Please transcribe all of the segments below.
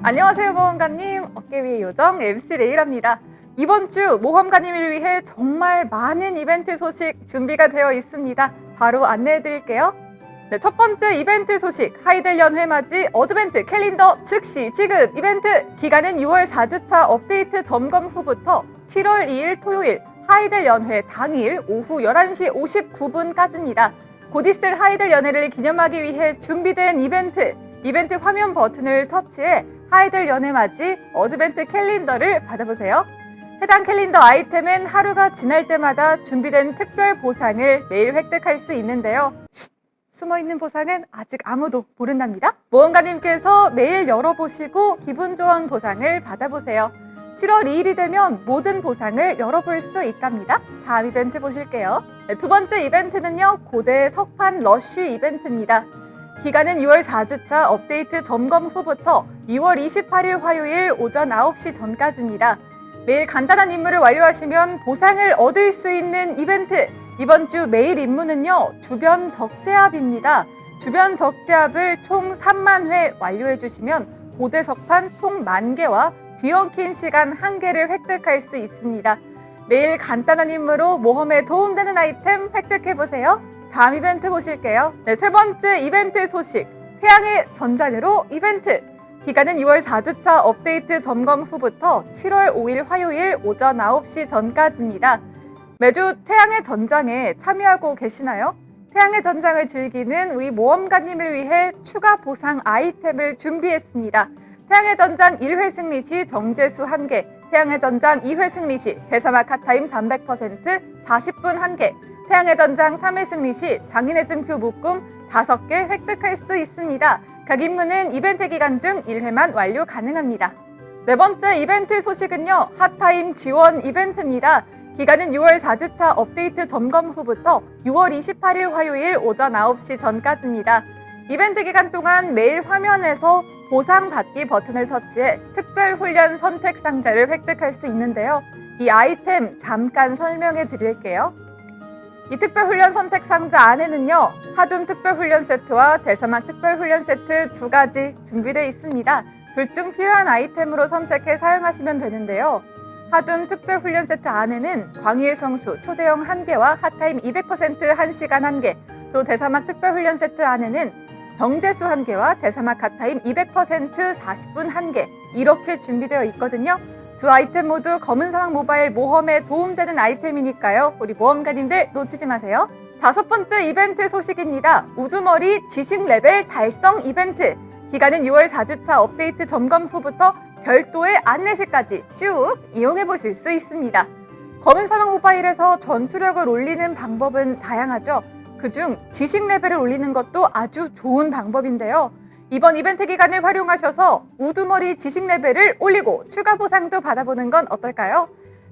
안녕하세요 모험가님. 어깨 위의 요정 MC 레이랍니다. 이번 주 모험가님을 위해 정말 많은 이벤트 소식 준비가 되어 있습니다. 바로 안내해 드릴게요. 네, 첫 번째 이벤트 소식. 하이델 연회 맞이 advent calendar 즉시 지급. 이벤트 기간은 6월 4주차 업데이트 점검 후부터 7월 2일 토요일 하이델 연회 당일 오후 11시 59분까지입니다. 곧 있을 하이델 연회를 기념하기 위해 준비된 이벤트 이벤트 화면 버튼을 터치해 하이델 연회 맞이 Advent 캘린더를 받아보세요. 해당 캘린더 아이템은 하루가 지날 때마다 준비된 특별 보상을 매일 획득할 수 있는데요. 쉿! 숨어있는 보상은 아직 아무도 모른답니다. 모험가님께서 매일 열어보시고 기분 좋은 보상을 받아보세요. 7월 2일이 되면 모든 보상을 열어볼 수 있답니다. 다음 이벤트 보실게요. 네, 두 번째 이벤트는요. 고대 석판 러쉬 이벤트입니다. 기간은 6월 4주차 업데이트 점검 후부터 6월 28일 화요일 오전 9시 전까지입니다. 매일 간단한 임무를 완료하시면 보상을 얻을 수 있는 이벤트! 이번 주 매일 임무는요, 주변 적재압입니다. 주변 적재압을 총 3만 회 완료해 주시면 고대석판 총 만개와 뒤엉킨 시간 한개를 획득할 수 있습니다. 매일 간단한 임무로 모험에 도움되는 아이템 획득해보세요. 다음 이벤트 보실게요. 네, 세 번째 이벤트 소식. 태양의 전장으로 이벤트. 기간은 6월 4주차 업데이트 점검 후부터 7월 5일 화요일 오전 9시 전까지입니다. 매주 태양의 전장에 참여하고 계시나요? 태양의 전장을 즐기는 우리 모험가님을 위해 추가 보상 아이템을 준비했습니다. 태양의 전장 1회 승리 시 정제수 1개, 태양의 전장 2회 승리 시 대사막 카타임 300% 40분 1개, 태양의 전장 3회 승리 시 장인의 증표 묶음 5개 획득할 수 있습니다. 각 임무는 이벤트 기간 중 1회만 완료 가능합니다. 네 번째 이벤트 소식은요. 핫타임 지원 이벤트입니다. 기간은 6월 4주차 업데이트 점검 후부터 6월 28일 화요일 오전 9시 전까지입니다. 이벤트 기간 동안 매일 화면에서 보상 받기 버튼을 터치해 특별 훈련 선택 상자를 획득할 수 있는데요. 이 아이템 잠깐 설명해 드릴게요. 이 특별훈련 선택 상자 안에는요 하둠 특별훈련 세트와 대사막 특별훈련 세트 두 가지 준비되어 있습니다. 둘 중 필요한 아이템으로 선택해 사용하시면 되는데요. 하둠 특별훈련 세트 안에는 광희의 성수 초대형 1개와 핫타임 200% 1시간 1개 또 대사막 특별훈련 세트 안에는 정제수 1개와 대사막 핫타임 200% 40분 1개 이렇게 준비되어 있거든요 두 아이템 모두 검은 사막 모바일 모험에 도움되는 아이템이니까요. 우리 모험가님들 놓치지 마세요. 다섯 번째 이벤트 소식입니다. 우두머리 지식 레벨 달성 이벤트. 기간은 6월 4주차 업데이트 점검 후부터 별도의 안내시까지 쭉 이용해 보실 수 있습니다. 검은 사막 모바일에서 전투력을 올리는 방법은 다양하죠. 그중 지식 레벨을 올리는 것도 아주 좋은 방법인데요. 이번 이벤트 기간을 활용하셔서 우두머리 지식 레벨을 올리고 추가 보상도 받아보는 건 어떨까요?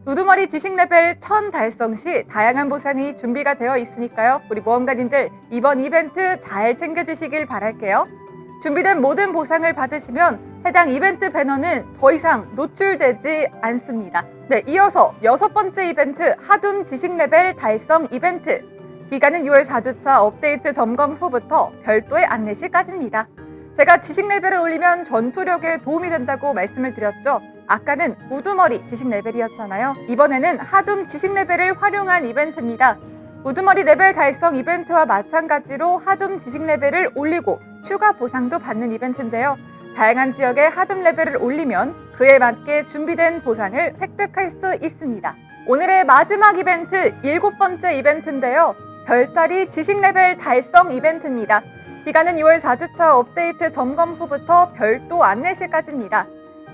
우두머리 지식 레벨 1000 달성 시 다양한 보상이 준비가 되어 있으니까요. 우리 모험가님들 이번 이벤트 잘 챙겨주시길 바랄게요. 준비된 모든 보상을 받으시면 해당 이벤트 배너는 더 이상 노출되지 않습니다. 네, 이어서 여섯 번째 이벤트 하둠 지식 레벨 달성 이벤트 기간은 6월 4주차 업데이트 점검 후부터 별도의 안내 시까지입니다. 제가 지식 레벨을 올리면 전투력에 도움이 된다고 말씀을 드렸죠. 아까는 우두머리 지식 레벨이었잖아요. 이번에는 하둠 지식 레벨을 활용한 이벤트입니다. 우두머리 레벨 달성 이벤트와 마찬가지로 하둠 지식 레벨을 올리고 추가 보상도 받는 이벤트인데요. 다양한 지역의 하둠 레벨을 올리면 그에 맞게 준비된 보상을 획득할 수 있습니다. 오늘의 마지막 이벤트 일곱 번째 이벤트인데요. 별자리 지식 레벨 달성 이벤트입니다. 기간은 6월 4주차 업데이트 점검 후부터 별도 안내 시까지입니다.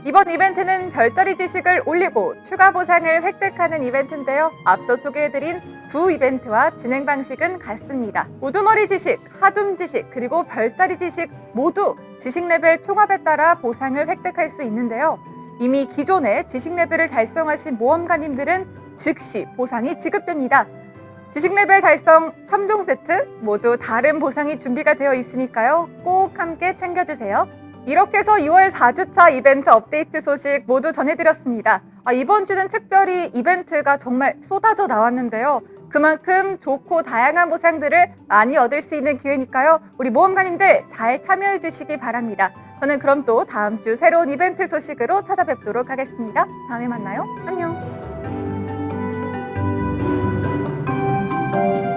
이번 이벤트는 별자리 지식을 올리고 추가 보상을 획득하는 이벤트인데요. 앞서 소개해드린 두 이벤트와 진행 방식은 같습니다. 우두머리 지식, 하둠 지식, 그리고 별자리 지식 모두 지식 레벨 총합에 따라 보상을 획득할 수 있는데요. 이미 기존에 지식 레벨을 달성하신 모험가님들은 즉시 보상이 지급됩니다. 지식 레벨 달성 3종 세트 모두 다른 보상이 준비가 되어 있으니까요. 꼭 함께 챙겨주세요. 이렇게 해서 6월 4주차 이벤트 업데이트 소식 모두 전해드렸습니다. 아, 이번 주는 특별히 이벤트가 정말 쏟아져 나왔는데요. 그만큼 좋고 다양한 보상들을 많이 얻을 수 있는 기회니까요. 우리 모험가님들 잘 참여해 주시기 바랍니다. 저는 그럼 또 다음 주 새로운 이벤트 소식으로 찾아뵙도록 하겠습니다. 다음에 만나요. 안녕. Thank you.